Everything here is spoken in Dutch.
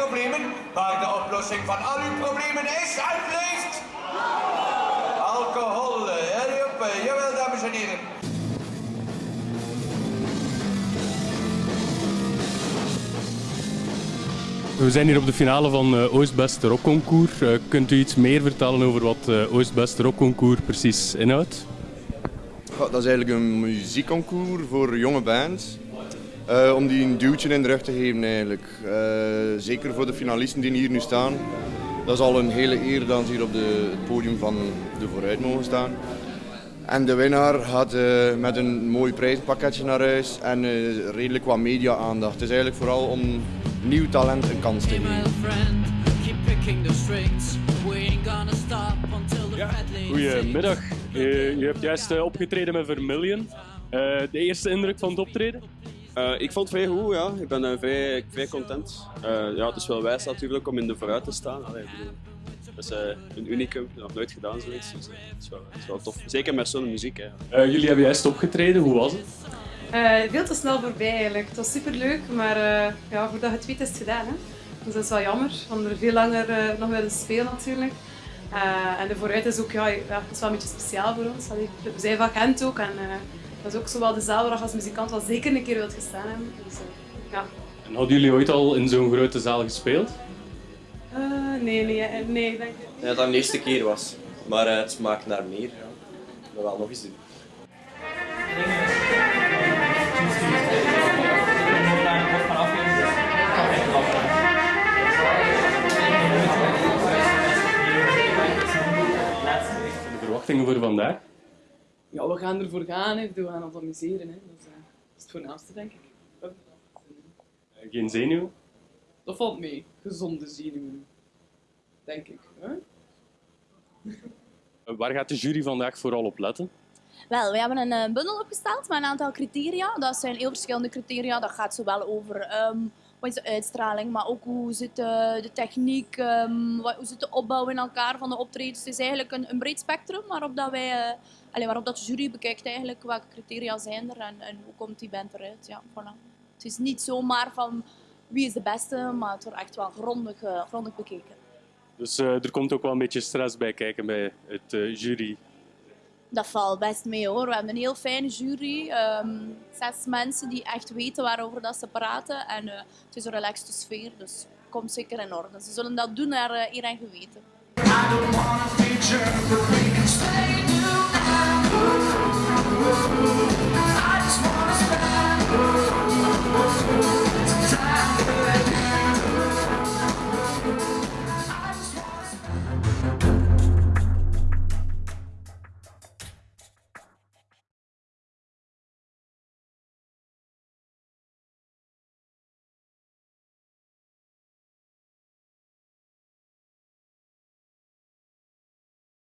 problemen, maar de oplossing van al uw problemen is alsjeblieft alcohol. Hurry up, jawel dames en heren. We zijn hier op de finale van uh, Oost-Best Rockconcours. Uh, kunt u iets meer vertellen over wat uh, Oost-Best Rockconcours precies inhoudt? Dat is eigenlijk een muziekconcours voor jonge bands. Om die een duwtje in de rug te geven eigenlijk. zeker voor de finalisten die hier nu staan. Dat is al een hele eer dat ze hier op de, het podium van de vooruit mogen staan. En de winnaar gaat uh, met een mooi prijzenpakketje naar huis en uh, redelijk wat media-aandacht. Het is eigenlijk vooral om nieuw talent een kans te geven. Ja, goedemiddag. U hebt juist opgetreden met Vermillion. de eerste indruk van het optreden? Ik vond het vrij goed, ja. Ik ben vrij, vrij content. ja, het is wel wijs natuurlijk om in de vooruit te staan. Allee, dat is uh, een unicum, nog nooit gedaan zoiets. Dus, uh, het, is wel, het is wel tof. Zeker met zo'n muziek. Hè. Uh, jullie hebben juist opgetreden, hoe was het? veel te snel voorbij eigenlijk. Het was super leuk, maar ja, voordat het weet is het gedaan. Hè? Dus dat is wel jammer, want er veel langer nog willen spelen natuurlijk. en de vooruit is ook ja, ja, het is wel een beetje speciaal voor ons. Allee, we zijn van Gent ook en dat is ook zowel de zaal waar je als muzikant wel zeker een keer wilt gestaan hebben. Dus, ja. En hadden jullie ooit al in zo'n grote zaal gespeeld? Uh, nee, nee, nee, denk ik. Ja, dat de eerste keer was. Maar uh, het smaakt naar meer. Ja. Dat wel nog eens doen. De verwachtingen voor vandaag? Ja, we gaan ervoor gaan. Hè. We gaan ons amuseren. Hè. Dat, is, uh, dat is het voornaamste, denk ik. Geen zenuw? Dat valt mee. Gezonde zenuwen. Denk ik. Hè? Waar gaat de jury vandaag vooral op letten? Wel, we hebben een bundel opgesteld met een aantal criteria. Dat zijn heel verschillende criteria. Dat gaat zowel over um, wat is de uitstraling, maar ook hoe zit de, de techniek, um, wat, hoe zit de opbouw in elkaar van de optredens. Het is eigenlijk een, een breed spectrum waarop, dat wij, uh, waarop dat de jury bekijkt eigenlijk welke criteria zijn er en, en hoe komt die band eruit. Ja, voilà. Het is niet zomaar van wie is de beste, maar het wordt echt wel grondig, uh, grondig bekeken. Dus er komt ook wel een beetje stress bij kijken bij het jury. Dat valt best mee hoor. We hebben een heel fijne jury. Um, zes mensen die echt weten waarover dat ze praten. En uh, het is een relaxte sfeer, dus komt zeker in orde. Ze zullen dat doen naar uh, geweten.